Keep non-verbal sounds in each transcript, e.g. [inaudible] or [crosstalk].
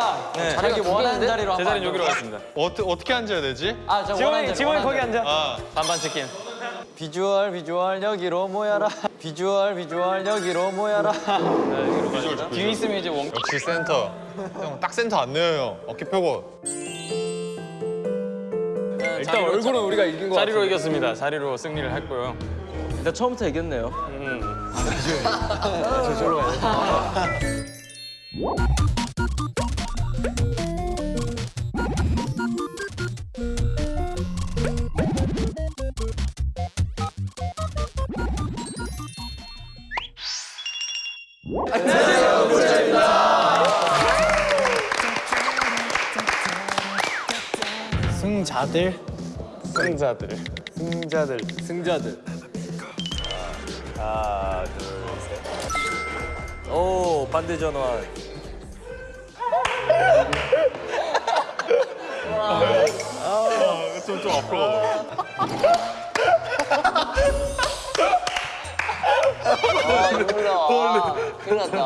각자 네. 자기 자리가 원하는? 자리로 제 한번 자리는 여기로 앉아볼까요? 가겠습니다. 어떻게 어떻게 앉아야 되지? 아, 저 원하는 지원이 자리, 거기 자리. 앉아. 아 반반 치킨. 비주얼 비주얼 여기로 모여라 비주얼 비주얼 여기로 모여라 비주얼 좋고. 뒤에 있으면 이제 원 역시 센터. 형 딱 센터 안 내요 형. 어깨 펴고. 일단 얼굴은 우리가 이긴 거 자리로 이겼습니다. 자리로 승리를 했고요. 일단 처음부터 이겼네요. 음. [laughs] 승자들 승자들. 승자들 승자들. 하나, 둘, 셋. 오 반대 전환. 좀 좀 앞으로 가봐. 아 이거다. 큰일 났다.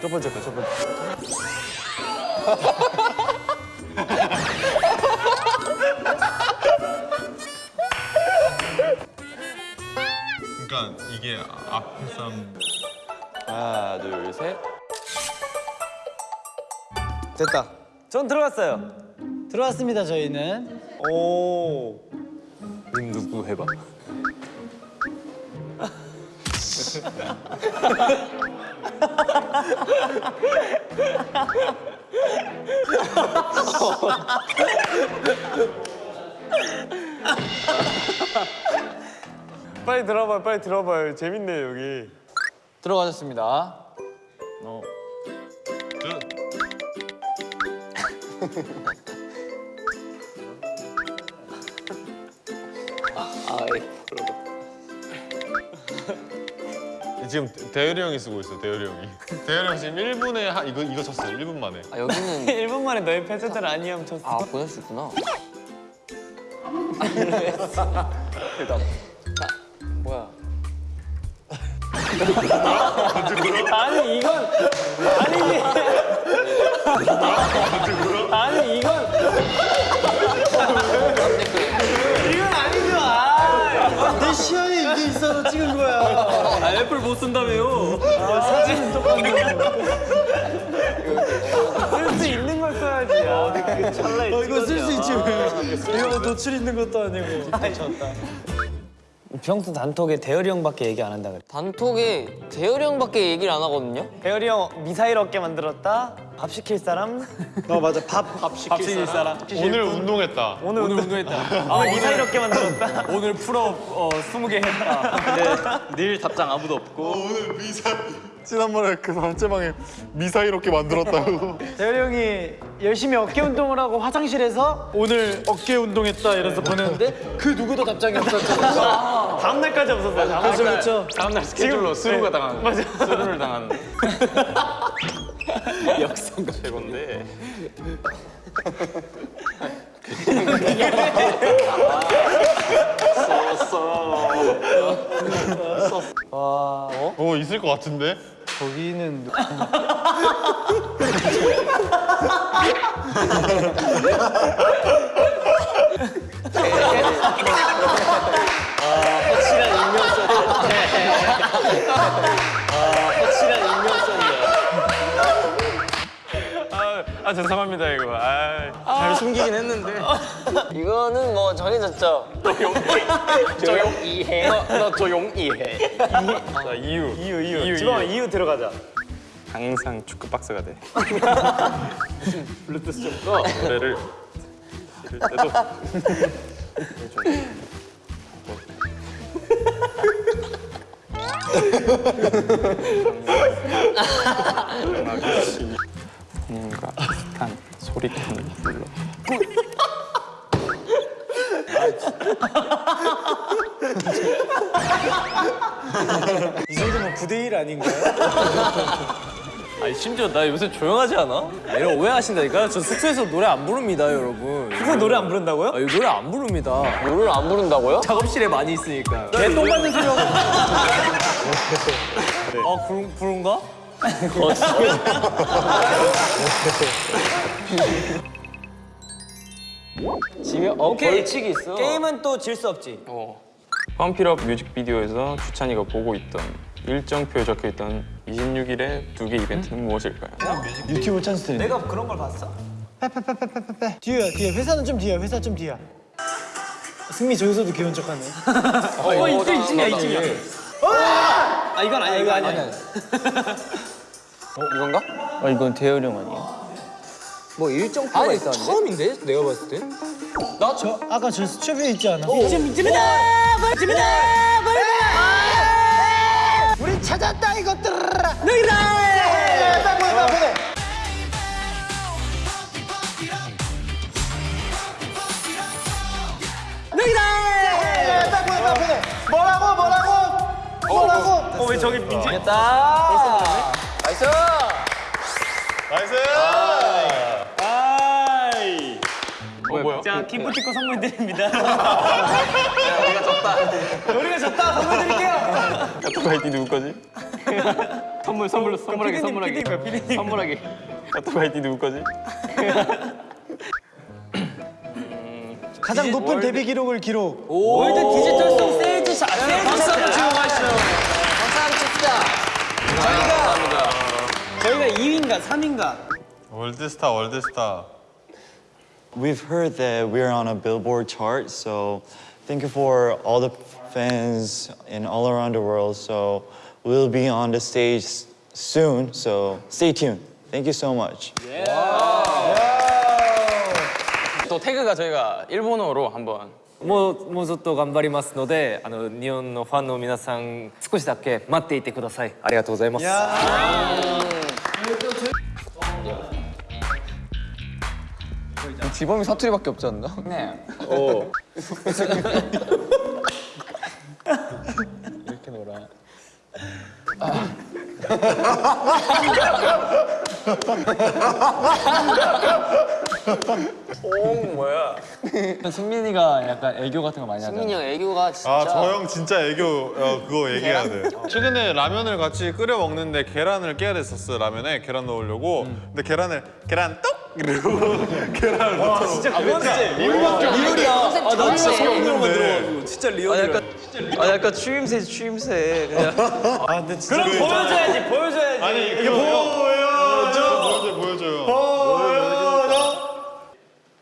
첫 번째 거, 첫 번째. 그러니까 이게 앞에 사람 하나, 둘, 셋. 됐다 전 들어갔어요. 들어왔습니다 저희는 오. 님 누구 해봐. 빨리 들어봐요, 빨리 들어봐요. 재밌네요, 여기. 들어가셨습니다 [laughs] 지금 대열이 형이 쓰고 있어 대열이 형이. 대열이 형 지금 1분에 하, 이거 이거 쳤어 1분 만에. 아 여기는 [laughs] 1분 만에 너의 패스들 아니면 쳤어. 아 보낼 수 있구나. [laughs] 뭐야? 아니 이건 아니지. 아니 이건. 이건 아니죠. 아, 내 시야에 이게 있어서 찍은 거야. 아 애플 못 쓴다며요. 쓸수 있는 걸 써야지. 아, 그 찰나에 어, 이거 쓸 수 있지. 왜 이거 뭐 노출 있는 것도 아니고 평소 단톡에 대열이 형밖에 얘기 안 한다 그래. 단톡에 대열이 형밖에 얘기를 안 하거든요. 대열이 형 미사일 어깨 만들었다. 밥 시킬 사람? [laughs] 어 맞아 밥, 밥 시킬, 사람. 오늘 운동했다. 오늘, 운동했다. [laughs] 오늘 미사일 어깨 만들었다. [laughs] 오늘 pull-up 어 20개 했다. 내일 답장 아무도 없고. 오늘 미사일 지난번에 그 단체방에 미사일 어깨 만들었다고. [laughs] 대열이 형이 열심히 어깨 운동을 하고 화장실에서 오늘 어깨 운동했다 이래서 보냈는데 그 누구도 답장이 없었잖아 다음 날까지 없었어요. 다음 그렇죠 날. 그렇죠 다음 날 스케줄로 through가 당하는. 맞아. 수루를 당하는. 역성가 최고인데. [laughs] 어 있을 것 같은데. 거기는 확실한 익명 썼네. 아 확실한 익명 썼네. 아, 아 죄송합니다 숨기긴 했는데. 이거는 뭐 정해졌죠. 조용 이해. 너 조용 이해. 자 이유. 이유 이유. 이유 지범아 이유 들어가자. 항상 축구 박스가 돼. 블루투스 좀 꺼. 노래를 들을 때도. 님과 비슷한 소리톤을 불러. [laughs] 이 정도면 9대1 아닌가요? 아니 심지어 나 요새 조용하지 않아? 이런 오해하신다니까. 저 숙소에서 노래 안 부릅니다, 여러분. 그거 노래 안 부른다고요? 아, 이거 노래 안 부릅니다. 노래를 안 부른다고요? 작업실에 많이 있으니까. 개똥 맞는 소리 하고. 아, 그런, 그런가? [laughs] [laughs] 지금 어 오케이. 벌칙이 있어. 게임은 또 질 수 없지. 펌필업 뮤직비디오에서 추찬이가 보고 있던 일정표에 적혀있던 26일의 두 개 이벤트는 무엇일까요? 유튜브 찬스 드린다. 내가 그런 걸 봤어? 뒤에야 뒤에 회사는 좀 뒤야 회사 좀 뒤야. 승미 저기서도 귀여운 척하네. 어, 이쯤 이쯤이야 이쯤이야. 아 이건 아니야 이거 아니야. 이건가? 아 이건 대열이 형 아니야? 뭐 일정표가 아니 있었는데? 처음인데 내가 봤을 때. 저 아까 저 수첩에 있지 않아? 이쯤 이쯤이다. 이쯤이다. 우리 찾았다 이것들아. 여기다. 빨리 보내 보내. 빨리 보내. 뭐라고 뭐라고 뭐라고. 어왜 저기 민지? 됐다. nice. nice! 자 기프티콘 선물 드립니다. [laughs] 우리가 졌다. 우리가 졌다 선물 드릴게요. 카톡 아이디 누구 거지? 선물 선물로 선물하게 선물하게 피디님. 선물하게. 카톡 아이디 누구 거지? 가장 높은 데뷔 기록을 기록. 월드 디지털송 세일즈 샷. 세일즈 샷. 감사합니다. 저희가 2위인가 3위인가. 월드스타 월드스타. We've heard that we're on a Billboard chart, so thank you for all the fans in all around the world. So we'll be on the stage soon, so stay tuned. Thank you so much. 또 태그가 저희가 일본어로 한번 もうもうちょっと頑張りますので、あの日本のファンの皆さん少しだけ待っていてください。ありがとうございます。 지범이 사투리밖에 없지 않나? 네. [laughs] 승민이가 약간 애교 같은 거 많이 하잖아. 승민이 형 애교가 진짜. 아 저 형 진짜 애교 어, 그거 얘기해야 돼. 최근에 라면을 같이 끓여 먹는데 계란을 깨야 됐었어 라면에 계란 넣으려고. 근데 계란을 계란 똑 이러고 [laughs] 계란을 넣어. 진짜 리얼이야. 아, 나 진짜 소름 없는데. 진짜 아 리얼이야. 아 약간 추임새 추임새 그냥. [laughs] 아 근데 진짜. 그럼 보여줘야지, 보여줘야지. 아니 이거 보여줘 보여줘 보여줘요.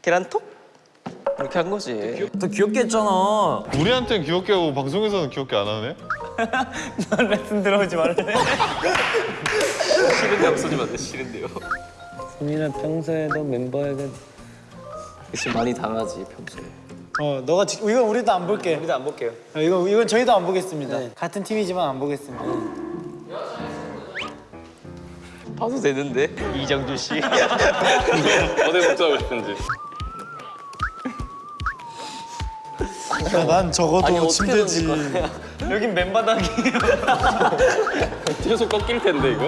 계란톡? 이렇게 한 거지. 더 귀엽게 했잖아. 우리한테는 귀엽게 하고 방송에서는 귀엽게 안 하네. [laughs] 레슨 들어오지 말래. 싫은데 없어지면 안 돼, 싫은데요. 승민은 평소에도 멤버에게 지금 많이 당하지 평소에. 어 너가 지, 이건 우리도 안 볼게. 우리도 안 볼게요. 어, 이거 이건 저희도 안 보겠습니다. 같은 팀이지만 안 보겠습니다. 봐도 되는데. 이정주 씨. [laughs] 어디 복사하고 싶은지. 야, 난 적어도 아니, 침대지. 여긴 맨바닥이에요. [laughs] 계속 꺾일 텐데 이거.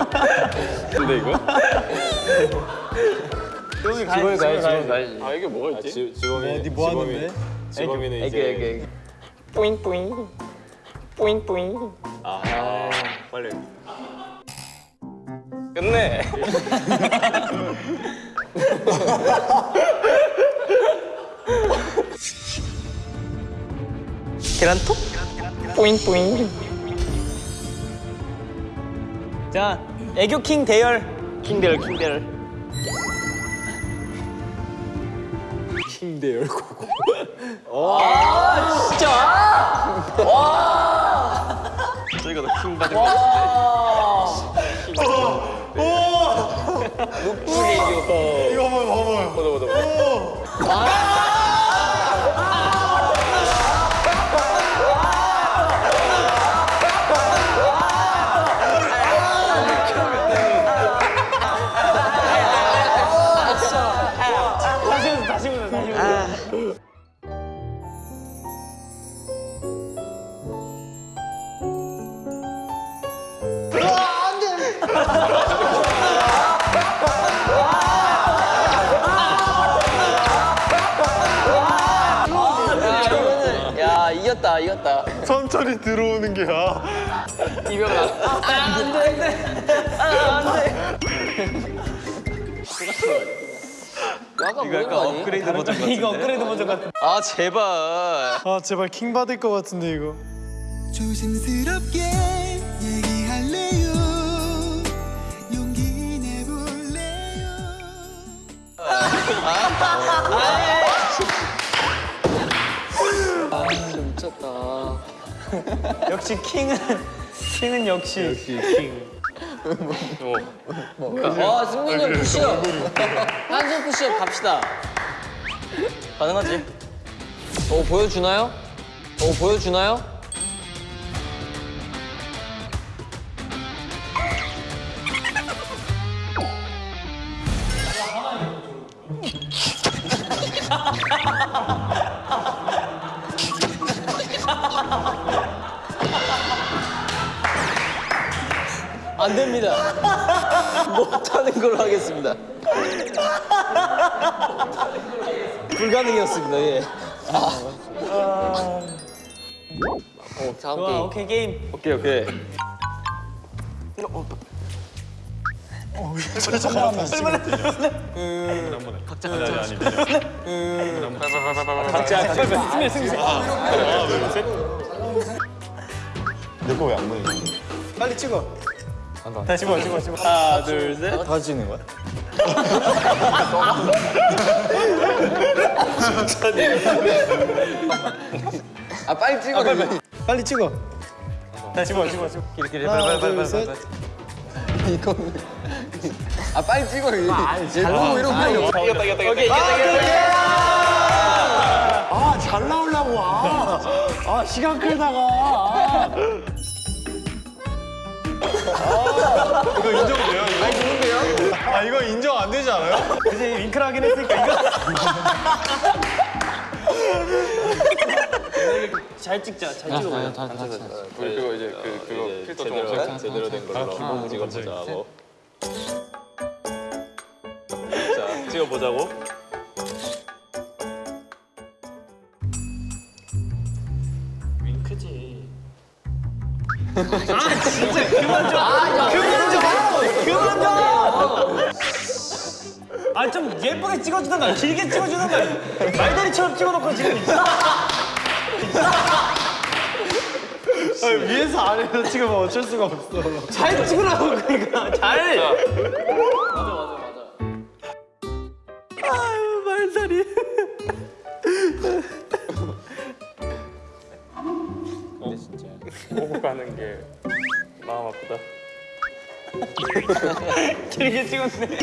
근데 이거? 여기 가야지. 지범이 가야지. 가야지. 가야지. 아 이게 뭐가 있지? 지, 지범이 니뭐 하는데? 지범이는 애교 이제 애교 애교. 뿌잉 뿌잉 뿌잉 뿌잉. 아 빨리. 끝내. 계란톡? 뿌잉뿌잉. 자, 애교 킹 대열. 킹 대열 킹 대열. [laughs] 저희가 더킹 받을 것 같은데. 이거 한번 봐 야 이거는 야 이겼다 이겼다. 천천히 들어오는 게 야. 이병헌 약간 모르는 거 아니? 업그레이드 버전 같은데. 이거 업그레이드 버전 같은. 아 제발 아 제발 킹 받을 것 같은데 이거. 조심스럽게 얘기할래요 용기 내볼래요 미쳤다 [laughs] 역시 킹은 킹은 역시. 아 승민이 형 푸시업 한손 푸시업 갑시다 가능하지? 오 보여주나요? 오 보여주나요? [laughs] 안 됩니다. 못하는 걸로 하겠습니다. 불가능이었습니다. 예. 아. 어, 다음 좋아 게임. 오케이 게임. 오케이 오케이. 각자 아니 아니 그냥 승민 승민. 내거왜안 보이지? 빨리 찍어. 다시 봐 찍어 찍어. 하나, 둘, 셋. 다 찍는 거야? [laughs] 아 빨리 찍어. 빨리. 빨리 찍어. 다시 봐 찍어 찍어. 끼리끼리 빨리 빨리 둘 빨리 셋. 빨리. 아 빨리 찍어. 잘 나오고 이런 거. 이겼다 이겼다 이겼다. 오케이 이겼다 이겼다. 아잘 나오려고 아. 아 시간 끌다가. 이거 인정돼요? 이거? 아 이거 인정 안 되지 않아요? 이제 윙크를 하긴 했으니까 이거. 잘 찍자 잘 찍어보자. 우리 그거 이제 그 그거 필터 좀 없애. 제대로 된 걸로 한번 찍어보자고. 자, 찍어보자고. 아 좀 예쁘게 찍어주던가 길게 찍어주던가 말다리처럼 찍어놓고 지금 아, 위에서 아래로 찍으면 어쩔 수가 없어. 잘 찍으라고 그러니까. 잘 길게 찍었네.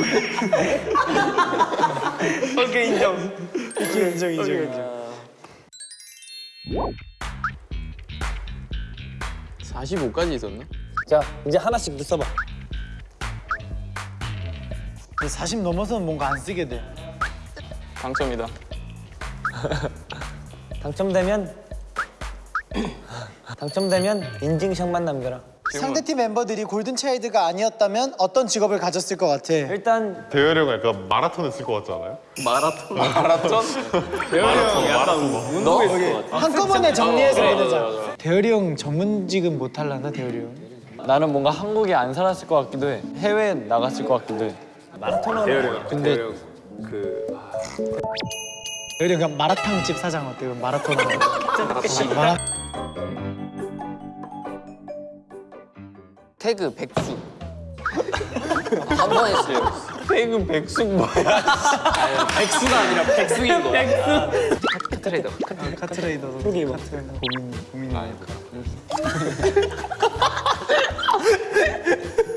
오케이 인정. 인정 인정 인정 인정. 45까지 있었나? 자 이제 하나씩 더 써봐. 40 넘어서는 뭔가 안 쓰게 돼. 당첨이다. [laughs] 당첨되면 당첨되면 인증샷만 남겨라 상대팀 멤버들이 골든 차일드가 아니었다면 어떤 직업을 가졌을 것 같아? 일단 대열이 형 약간 마라톤 했을 것 같지 않아요? 마라톤. 마라톤? 한꺼번에 정리해서 보내자. 대열이 형 전문직은 못 할라나 대열이 형 나는 뭔가 한국에 안 살았을 것 같기도 해. 해외 나갔을 것 같기도 해. 마라토너 근데 대열이 형 그냥 마라탕 집 사장 어때? 요 마라토너 [laughs] 마라 태그 백숙. 한번 했어요. 태그 백숙 뭐야? 백수가 아니라 백숙인 거. 백숙. 카트레이더. 카트레이더 여기 봐 고민 고민 [laughs]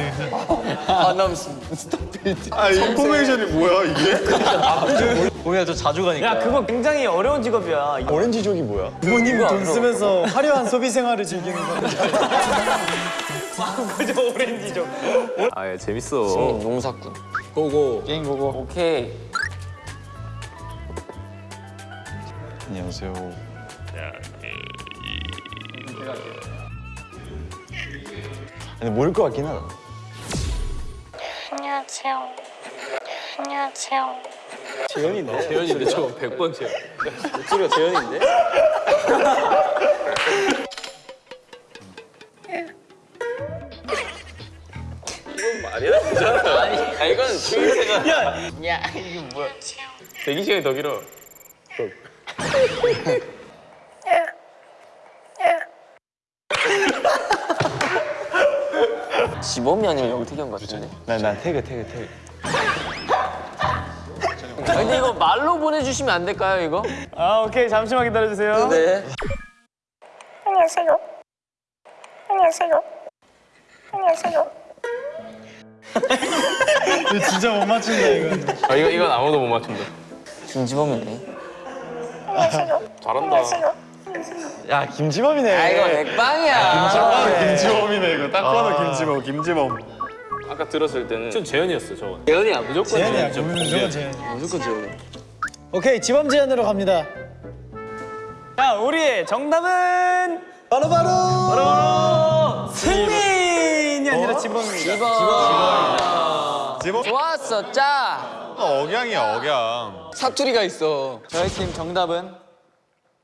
이 아남 스타필드. 아 인포메이션이 뭐야 이게? 보면 저 자주 가니까. 야 그거 굉장히 어려운 직업이야 오렌지족이 뭐야? 부모님 돈 쓰면서 화려한 소비 생활을 즐기는 거 그저 오렌지죠 아, 예, 재밌어. 농사꾼. 고고. 게임 보고. 오케이. 안녕하세요. 근데 모를 것 같긴 하다. 안녕하세요. 안녕하세요. 재현인데 저 100번 재현. 목소리가 재현인데? 이건 말이 안 되잖아. 아니, 아, 이건 주인세가. 야, 야, 이게 뭐야? 대기 시간이 더 길어. 지범이 아니면 영택이 형 같은데. 나나 태그 태그 태그. 근데 이거 말로 보내주시면 안 될까요 이거? 아 오케이 잠시만 기다려주세요. 네. 안녕하세요. 안녕하세요. 안녕하세요. 이거 진짜 못 맞춘다 이거. 아, 이거 이건 아무도 못 맞춘다. 김지범이네. 안녕하세요. 잘한다. 안녕하세요. 야 김지범이네. 아 이거 맥빵이야. 아, 김지범이네 이거 딱 봐도 김지범 김지범 아까 들었을 때는 전 재현이었어 저거. 재현이야 무조건 재현이야. 무조건 재현. 무조건 재현이. 오케이 지범 재현으로 갑니다. 자 우리의 정답은 바로 바로. 바로 승민이 아니라 지범입니다. 지범 좋았어 짜. 억양이야 억양 사투리가 있어. 저희 팀 정답은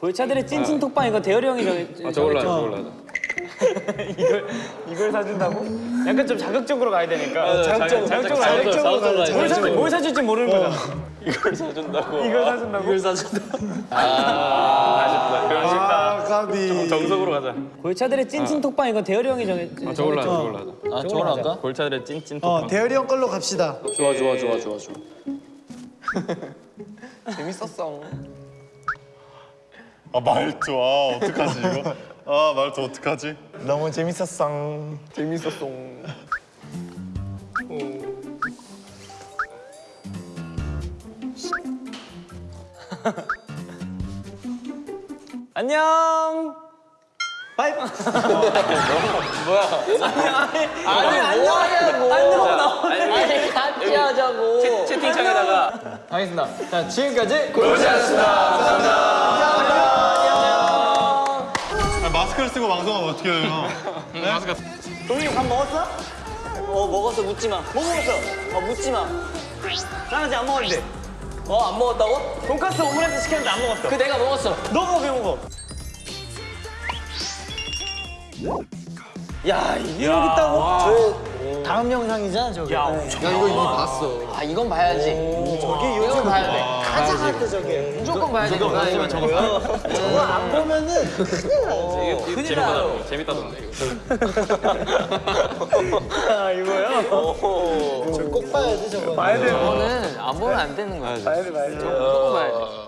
골차들의 찐찐 톡방 이거 대열이 형이 정했. 아, 저걸로 하자, 저걸로 하자. 이걸 이걸 사준다고? 약간 좀 자극적으로 가야 되니까. 어, 자극적으로, 자극적으로. 자극적으로 가야 돼. 뭘 사줄 뭘 사줄지 모르는 거잖아. 이걸 사준다고. 이걸 사준다고? 이걸 [laughs] 아 까비 정석으로 가자. 골차들의 찐찐 톡방 이거 대열이 형이 정했. 아, 저걸로 하자, 저걸로 하자. 아 저걸 할까? 골차들의 찐찐 어 톡방. 대열이 형 걸로 갑시다. 좋아 좋아 좋아 좋아 좋아. [laughs] 아 말투 아 어떡하지 이거 아 말투 어떡하지 너무 재밌었어. 안녕. 바이. 아니 뭐 하냐고. 아니 같이 하자고. 채팅창에다가 하겠습니다. 자 지금까지 아, 마스크를 쓰고 방송하면 어떻게 해요 동이 밥 먹었어? 어 먹었어 묻지 마. 뭐 먹었어? 어 묻지 마. 난 아직 안 먹었는데. 어 안 먹었다고? 돈까스 오므라이스 시켰는데 안 먹었어. 그 내가 먹었어. 너 먹어 왜 먹어? 야 이게 여기 있다고? 다음 영상이잖아 저게. 야 이거 이미 봤어. 아 이건 봐야지. 저게 이건 요즘 봐야 돼. 가장 핫해 저게. 무조건 봐야 돼. 이거 나 이거 저거. 저거 안 보면은 이거 재밌다던데, 재밌다던데. 이거. 아 이거요? 저거 꼭 봐야 돼 저거. 봐야 돼. 이거는 안 보면 안 되는 거야. 봐야 돼 봐야 돼. 무조건 봐야 돼.